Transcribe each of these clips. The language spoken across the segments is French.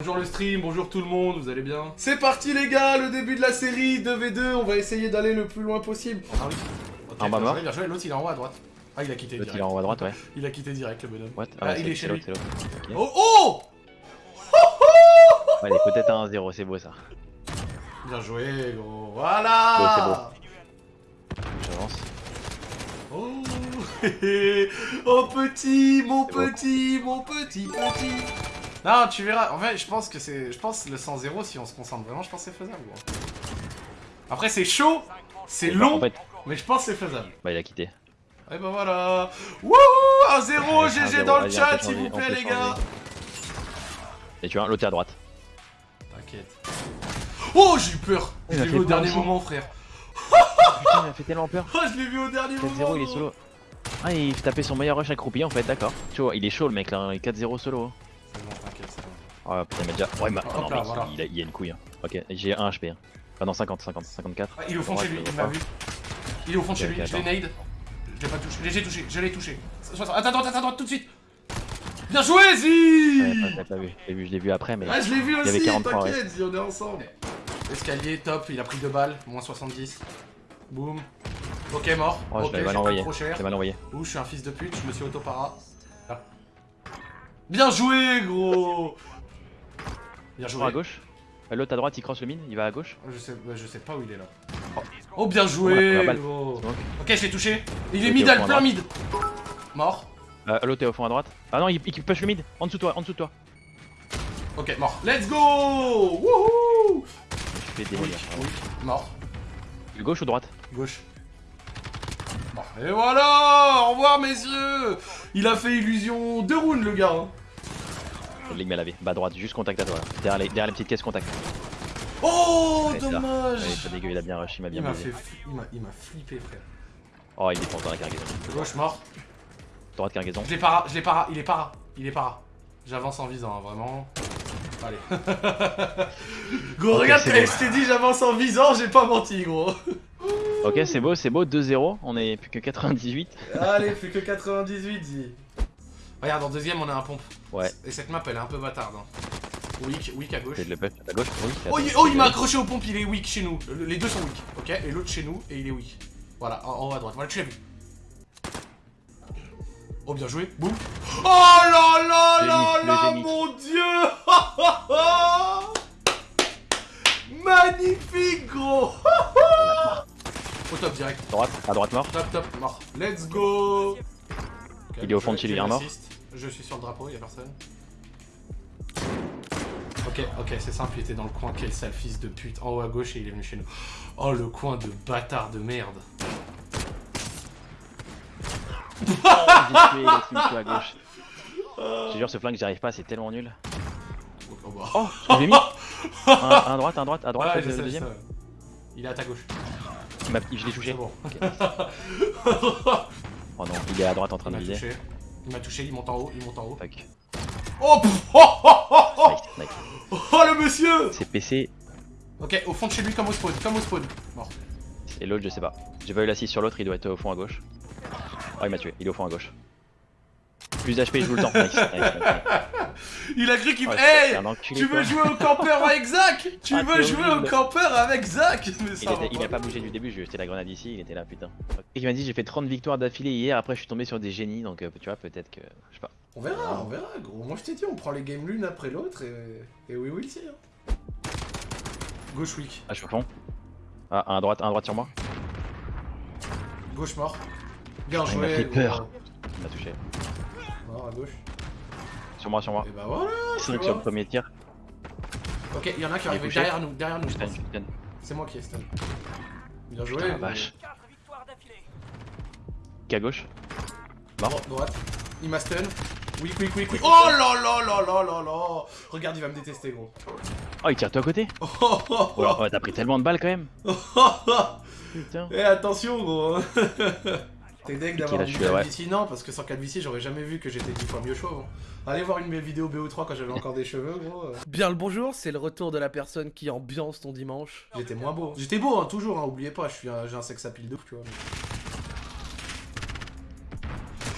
Bonjour le stream, bonjour tout le monde, vous allez bien C'est parti les gars, le début de la série 2v2, on va essayer d'aller le plus loin possible. Ah oui. Ok, Un bien bas joué, bien joué, l'autre il est en haut à droite. Ah il a quitté L'autre direct. il est en haut à droite, ouais. Il a quitté direct le bonhomme. What? Ah, ouais, il est chez lui. l'autre, c'est l'autre. Ok. Oh oh Ouais, il est peut-être à 1-0, c'est beau ça. Bien joué gros, voilà J'avance. Oh Oh petit, mon petit, mon petit, petit Non, tu verras, en fait, je pense que c'est... Je pense le 100-0, si on se concentre vraiment, je pense que c'est faisable, gros. Après, c'est chaud, c'est Bah, En long, fait, mais je pense que c'est faisable. bah il a quitté. Et bah voilà Wouhou 1-0, Allez, GG 1-0, dans le chat, s'il vous plaît, les gars. Et tu vois, l'autre est à droite. T'inquiète. Oh, j'ai eu peur Il Je l'ai vu au dernier moment, frère. Putain, il a fait tellement peur. Oh, je l'ai vu au dernier moment 4-0, il est solo. Ah, il tapait son meilleur rush accroupi en fait, d'accord. Tu vois, il est chaud le mec là, il est 4-0 solo. Oh putain, il m'a déjà. Ouais, il m'a. Non, là, voilà. il, a, il a une couille. hein. Ok, j'ai 1 HP. Hein. Ah non, 50, 50, 54. Ah, il est au fond de chez lui, il m'a vu. Il est au fond de chez lui, je l'ai nade. Je l'ai pas touché, j'ai touché, je l'ai touché. Attends, attends, attends, tout de suite Bien joué, Zi Ouais, pas, vu. Je l'ai vu, je l'ai vu après, mais. Ah, je l'ai vu aussi, 43, ouais. t'inquiète, Zi, on est ensemble. Escalier, top, il a pris deux balles, moins 70. Boum. Ok, mort. Oh, je ok, mal envoyé. trop cher. Mal envoyé. Ouh, je suis un fils de pute, je me suis auto-para. Ah. Bien joué, gros Bien joué. À gauche. L'autre à droite, il crosse le mine, il va à gauche. Je sais, ouais, je sais pas où il est là. Oh, bien On a joué. Ok, je l'ai touché. Il est mid, plein mid. Mort. Euh, L'autre est au fond à droite. Ah non, il, il push le mid. En dessous de toi, en dessous de toi. Ok, mort. Let's go Wouhou Je fais des Oui, oui. Mort. Gauche ou droite? Gauche. Et voilà Au revoir, messieurs Il a fait illusion de rounds, le gars. hein. L'ai mis à. Bah droite, juste contact à toi là. Derrière les, derrière les petites caisses contact. Oh, Ouais, là. dommage Ouais, pas dégueu, il a bien rush, il m'a bien Il m'a Il flippé, frère. Oh, il défonce dans la cargaison. Gauche, mort. Droite cargaison. Je l'ai para, je l'ai para, il est para, il est para. J'avance en visant, hein, vraiment. Allez. gros, Ok, regarde, je t'ai dit j'avance en visant, j'ai pas menti, gros. Ok, c'est beau, c'est beau. 2-0. On est plus que 98. Allez, plus que 98, dis. Regarde, en deuxième, on a un pompe. Ouais. Et cette map, elle est un peu bâtarde. Hein. Weak, weak à gauche. De à à Oh, il, oh, il m'a accroché aux pompes, il est weak chez nous. Le- Les deux sont weak, ok? Et l'autre chez nous, et il est weak. Voilà, en, en haut à droite. Voilà, tu l'as vu. Oh, bien joué. Boum. Oh là là là là, mon dieu Magnifique, gros Au top direct. Droite, à droite mort. Top, top, mort. Let's go Il est au fond de je un mort. Je suis sur le drapeau, y'a personne. Ok, ok, c'est simple, il était dans le coin, quel sale fils de pute. En haut à gauche et il est venu chez nous. Oh, le coin de bâtard de merde. J'ai tué, il a tué à gauche. Je jure, ce flingue, j'y arrive pas, c'est tellement nul. Oh, bah. Oh, je l'ai mis. Un, un droite, un droite, à droite, Ouais, le deuxième. sais. Il est à ta gauche. Il Je l'ai touché. Bon. Oh non, il est à droite en train Il de viser. touché. Il m'a touché, il monte en haut, il monte en haut. Fuck. Oh, pff, oh, oh, oh, oh, Nice, nice. oh, le monsieur C'est PC Ok, au fond de chez lui, comme au spawn, comme au spawn. Mort. et l'autre, je sais pas. J'ai pas eu l'assist sur l'autre, il doit être au fond à gauche. Oh, il m'a tué, il est au fond à gauche. Plus d'HP, il joue le temps. Nice, nice, nice. Il a cru qu'il me... Oh, Hey c'est Tu veux jouer au campeur avec Zach Tu Ah, veux c'est jouer au campeur avec Zach Mais Il, ça va était- il pas. a pas bougé du début, je lui ai jeté la grenade ici, il était là, putain. Et il m'a dit j'ai fait 30 victoires d'affilée hier, après je suis tombé sur des génies, donc euh, tu vois, peut-être que. Je sais pas. On verra, on verra, gros. Moi je t'ai dit, on prend les games l'une après l'autre et... Et oui, oui. Hein. Gauche weak, Ah, je suis au fond. Ah, un à droite, un à droite sur moi. gauche mort. Bien Ah, il m'a joué. fait peur. Il m'a touché. Mort à gauche. Sur moi, sur moi. Et bah voilà, tu 5 sur le premier tir. Ok, il y en a qui Il est arrive touché. derrière nous, derrière nous, je pense. C'est moi qui ai stun. Bien joué. Putain, la gros. vache. Qui à gauche Dro- droite. Il m'a stun. Weak, weak, weak, weak. Oh là là là là là là Regarde, il va me détester, gros. Oh, il tire toi à côté Oh, oh, oh, Oh, t'as pris tellement de balles quand même. oh, oh, oh. Putain. Eh attention gros T'es deg d'avoir suis là, ouais. Non parce que sans calvitie j'aurais jamais vu que j'étais 10 fois mieux chauve. hein. Allez voir une de mes vidéos BO3 quand j'avais encore des cheveux gros. euh. Bien le bonjour, c'est le retour de la personne qui ambiance ton dimanche. J'étais moins beau. J'étais beau hein, toujours, hein, oubliez pas, je suis un- j'ai un sex appeal de ouf tu vois.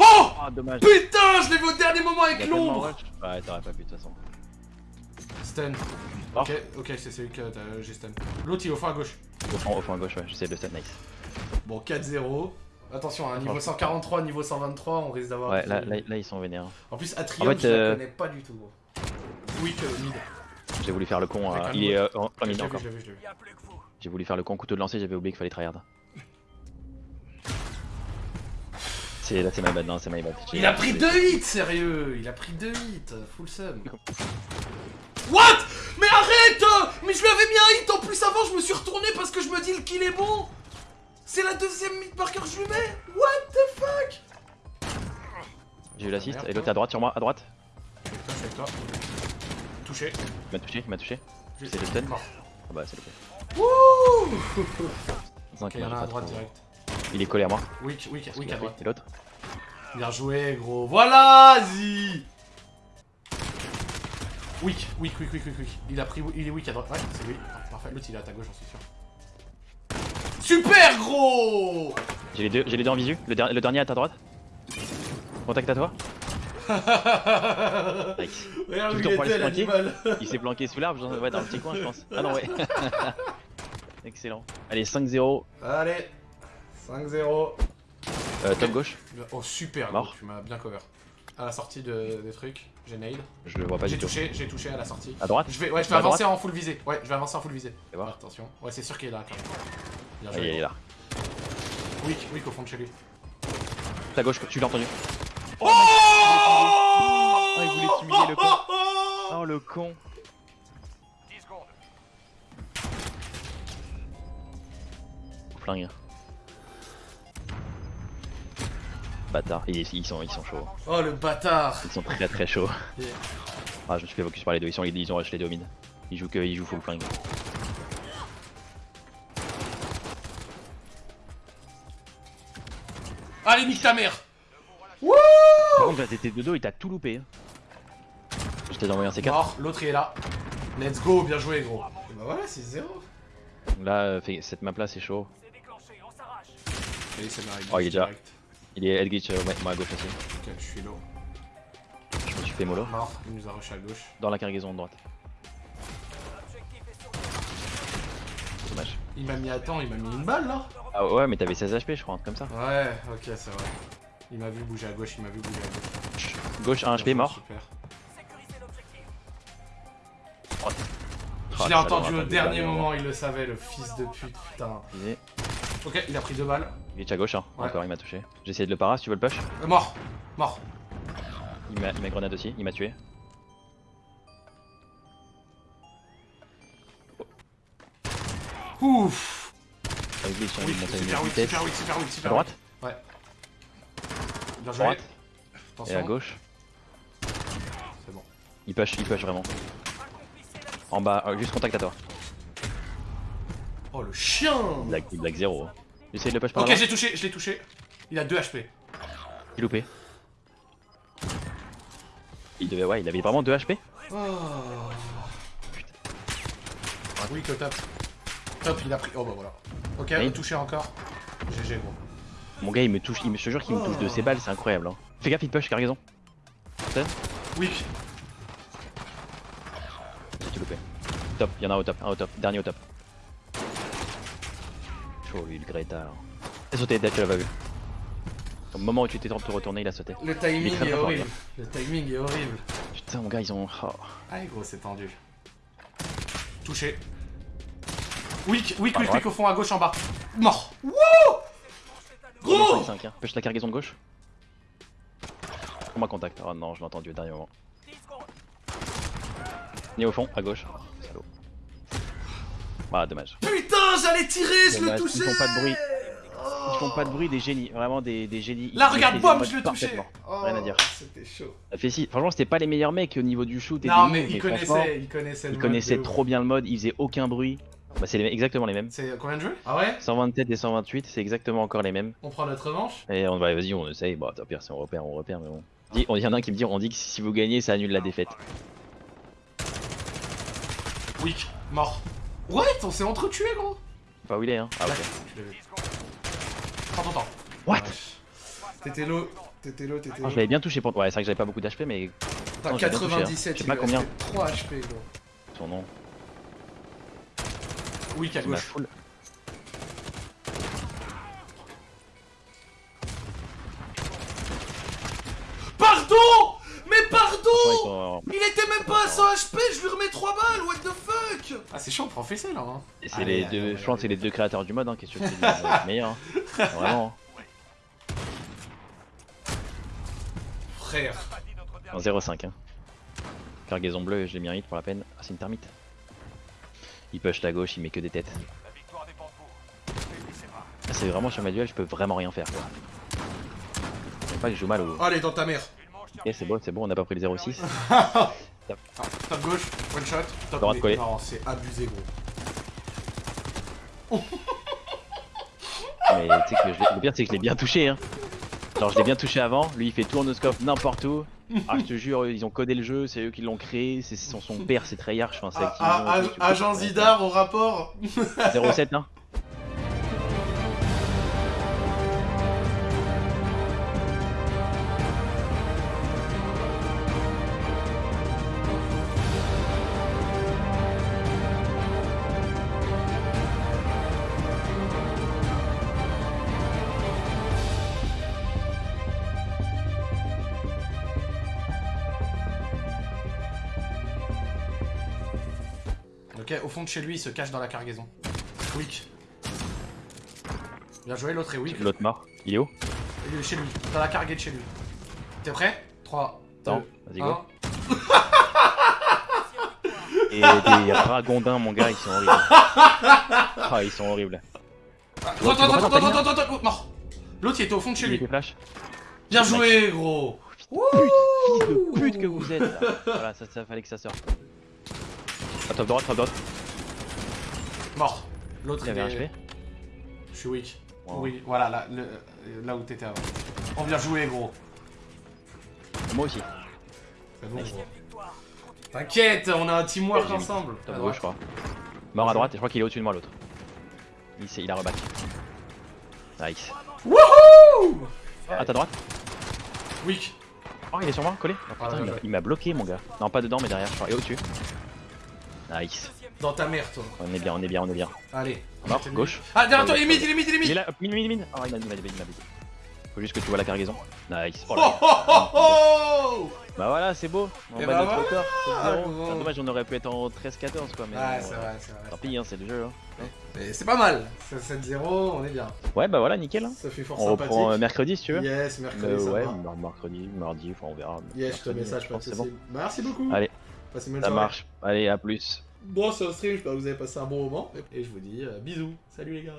Oh Ah, dommage. Putain je l'ai vu au dernier moment avec l'ombre. Ouais, t'aurais pas pu de toute façon. Stun. Oh. Ok, ok, c'est celui que t'as- j'ai stun. L'autre il est au fond à gauche. Au fond, au fond à gauche, ouais, j'essaie de le stun, nice. Bon, 4-0. Attention, à niveau 143, niveau 123, on risque d'avoir. Ouais, là, là, là, ils sont vénères. En plus, Atrium, En fait, je la euh, connais pas du tout, gros. Oui, que mid. J'ai voulu faire le con, euh, il est euh, en plein mid encore. J'ai voulu faire le con couteau de lancer, j'avais oublié qu'il fallait tryhard. C'est là c'est my bad, non c'est my bad. Il a pris j'ai- 2 hits, sérieux Il a pris 2 hits, full sum. What? Mais arrête Mais je lui avais mis un hit en plus avant, je me suis retourné parce que je me dis le kill est bon C'est la deuxième mid marker que je lui mets What the fuck? J'ai eu l'assist, Merde, et l'autre à droite sur moi, à droite. Avec toi, avec toi. Touché. Il m'a touché, il m'a touché. C'est le stun. Ah bah c'est le fait. Wouh il y en a à droite trop- direct. Il est collé à moi. Il weak a à droite. Et l'autre Bien joué, gros. Voilà, Zi Weak, weak, weak, weak, weak, weak. Il a pris, il est weak à droite. Ouais, c'est lui. Ah, Parfait, l'autre il est à ta gauche, j'en suis sûr. Super, gros J'ai les deux, j'ai les deux en visu. Le, der- le dernier à ta droite. Contact à toi. Nice. Regarde il était, l'animal. Il s'est planqué sous l'arbre, ouais, dans le petit coin, je pense. Ah non, ouais. Excellent. Allez, 5-0. Allez, 5-0. Euh, top gauche. Oh, super, Mort. gros, tu m'as bien cover. À la sortie de, des trucs, j'ai nail. Je le vois pas J'ai du tout. touché, j'ai touché à la sortie. À droite Je vais, ouais, je vais À avancer droite en full visée. Ouais, je vais avancer en full visée. Attention. Ouais, c'est sûr qu'il est là quand même. Bien joué. il est là. Weak, weak au fond de chez lui. Ta gauche, tu l'as entendu. Oh Ah, il voulait t'humilier, le con. Oh le con. Flingue. Bâtard, ils, ils sont, ils sont chauds. Oh le bâtard Ils sont très très chauds. Yeah. Ah, je me suis fait focus par les deux, ils, sont, ils ont rush les deux au mid. Ils jouent que, ils jouent full flingue. Allez, nique ta mère Par contre, là, t'étais de dos, il t'a tout loupé. hein. Je t'ai envoyé un C4. Mort, l'autre il est là. Let's go, bien joué gros. Et bah voilà, c'est 0. Là, euh, cette map là, c'est chaud. Oh, il est déjà- Il est headglitch euh, ouais, moi à gauche aussi. Ok, je suis low. Je me suis fait mollo. Mort, il nous a rush à gauche. Dans la cargaison de droite. Dommage. Il m'a mis à temps, il m'a mis une balle là Ah ouais, mais t'avais 16 HP, je crois, comme ça. Ouais, ok, c'est vrai. Il m'a vu bouger à gauche, il m'a vu bouger à gauche. Gauche, 1 HP, mort. Super. Oh, Je l'ai ça entendu au dernier moment, il le savait, le fils de pute, putain. Il est Ok, il a pris deux balles. glitch à gauche, hein. Ouais. encore il m'a touché. J'ai essayé de le para, si tu veux le push. Euh, mort Mort Il il m'a grenade aussi, il m'a tué. Ouf glitch, hein, Oui, super oui, vitesse. super oui, super oui, À super droite oui. Bien joué. Droite. Attention. Et à gauche. C'est bon. Il push, il push vraiment. En bas, euh, juste contact à toi. Oh le chien Blague, blague 0. J'essaie de le push par Ok, j'ai touché, je l'ai touché. Il a 2 HP. J'ai loupé. Il devait, ouais, il avait vraiment 2 HP. Oh. Oui, que top. Top, il a pris. Oh bah voilà. Ok, Oui. touché encore. GG gros. Mon gars, il me touche, il me, je te jure qu'il me touche de ses balles, c'est incroyable. Hein. Fais gaffe, il push, cargaison. Weak. J'ai loupé. Top, il y en a un au top, un au top, dernier au top. Chaud lui, le Greta. alors. Il a sauté, Dead, tu l'as pas vu. Au moment où tu t'es de retourner, il a sauté. Le est timing est fort, horrible. Le timing est horrible. Putain, mon gars, ils ont. oh. Allez gros, c'est tendu. Touché. Weak, weak, Par weak, droite. weak au fond à gauche en bas. Mort. Wouh Gros 5, hein. Push la cargaison de gauche. Prends-moi contact. Oh non, je l'ai entendu au dernier moment. Ni au fond, à gauche. Salaud. Voilà, dommage. Putain, j'allais tirer, je le Dommage, ils touchais font pas de bruit. Ils font pas de bruit, des génies. Vraiment des, des génies. Là, Ils regarde, le je le touchais. Oh, Rien à dire. C'était chaud. Ça fait si. Franchement, c'était pas les meilleurs mecs au niveau du shoot. et Non, des mais moves, il franchement, connaissait, il connaissait le Ils mode connaissaient ouf. trop bien le mode, ils faisaient aucun bruit. Bah, c'est les- exactement les mêmes. C'est combien de jeux? Ah ouais? 127 et 128, c'est exactement encore les mêmes. On prend notre revanche? Et on va, vas-y, on essaye. Bah, tant pire, si on repère, on repère, mais bon. On y en a un qui me dit, on dit que si vous gagnez, ça annule la défaite. Weak, mort. What On s'est entretués, gros Pas où il est, hein. Ah, ok. Prends ton temps. What? T'étais low, t'étais low, t'étais Ah, low. je l'avais bien touché pour. Ouais, c'est vrai que j'avais pas beaucoup d'HP, mais T'as Non, j'ai bien touché, hein. 97, Je sais il pas combien. restait 3 HP, gros. Son nom. Weak à Il m'a gauche. full. Pardon Mais pardon Il était même pas à 100 HP, je lui remets 3 balles, what the fuck Ah c'est chaud, professionnel là hein. Et c'est Allez, les allez, deux, allez, je pense que c'est les deux créateurs du mode, hein, ils sont meilleurs. hein. Vraiment. Frère. En 0,5. Hein. Cargaison bleue, je l'ai mis en hit pour la peine. Ah, c'est une termite. Il push la gauche, il met que des têtes. Ah, c'est vraiment sur ma duel, je peux vraiment rien faire quoi. C'est pas que je joue mal au. Allez, dans ta mère. Ok, c'est bon, c'est bon, on n'a pas pris le 0,6. Ah, top gauche, one shot, top Droite mid. collée. Non, c'est abusé gros. Mais tu sais que je l'ai- le pire, c'est que je l'ai bien touché. Hein. Genre, je l'ai bien touché avant. Lui, il fait tout en no-scope n'importe où. Ah, je te jure, ils ont codé le jeu, c'est eux qui l'ont créé. C'est son, son père, c'est Treyarch. Enfin, Ah, ah, peux Agent Zidar au rapport 0,7 hein Ok, au fond de chez lui, il se cache dans la cargaison. Weak. Bien joué, l'autre est weak. L'autre mort. Il est où Il est chez lui, dans la cargaison de chez lui. T'es prêt? 3, 2, Attends, vas-y, go. 1. Et des ragondins, mon gars, ils sont horribles. Ah, ils sont horribles. Attends, attends, attends, attends, attends, attends, attends, mort. L'autre, il était au fond de chez Il lui. était flash. Bien joué, gros. Fils de pute que vous êtes. là. Voilà, ça, ça fallait que ça sorte. Ah, top droite, top droite. Mort. L'autre, Il avait un est-. Je suis weak. Wow. Oui, voilà, là, le- là où t'étais avant. On vient jouer, gros. Moi aussi. C'est bon, gros. T'inquiète, on a un teamwork ensemble. Top À gauche, je crois. Mort à droite, et je crois qu'il est au-dessus de moi l'autre. Il, il a reback. Nice. Wouhou Ah, ta droite Weak. Oh, il est sur moi, collé. Oh, putain, il m'a bloqué, mon gars. Non, pas dedans, mais derrière, je crois. Et au-dessus. Nice. Dans ta mère, toi. On est bien, on est bien, on est bien. Allez. Mort, gauche. Ah, derrière toi, il est mid, il est mid, il est Il est mid. là, mid, mid, mid. Oh, il m'a il m'a il m'a. Faut juste que tu vois la cargaison. Nice. Oh Oh oh là. oh oh Bah voilà, c'est beau. On bat bah notre record. c'est. Ah, dommage, on aurait pu être en 13-14 quoi. Mais Ouais, bon, c'est euh, vrai, c'est Tant vrai. pis, hein, c'est le jeu. hein. Mais c'est pas mal. C'est 7-0, on est bien. Ouais, bah voilà, nickel. hein. Ça fait fort On sympathique. reprend euh, mercredi si tu veux. Yes, mercredi, Euh, ça ouais, mercredi, mardi, enfin on verra. Yes, je te Mercredi, message, je pense, c'est. Bah, merci beaucoup. Allez, Passez une bonne ça soirée. marche. Allez, à plus. Bon, c'est un stream, j'espère que vous avez passé un bon moment. Et je vous dis euh, bisous. Salut les gars.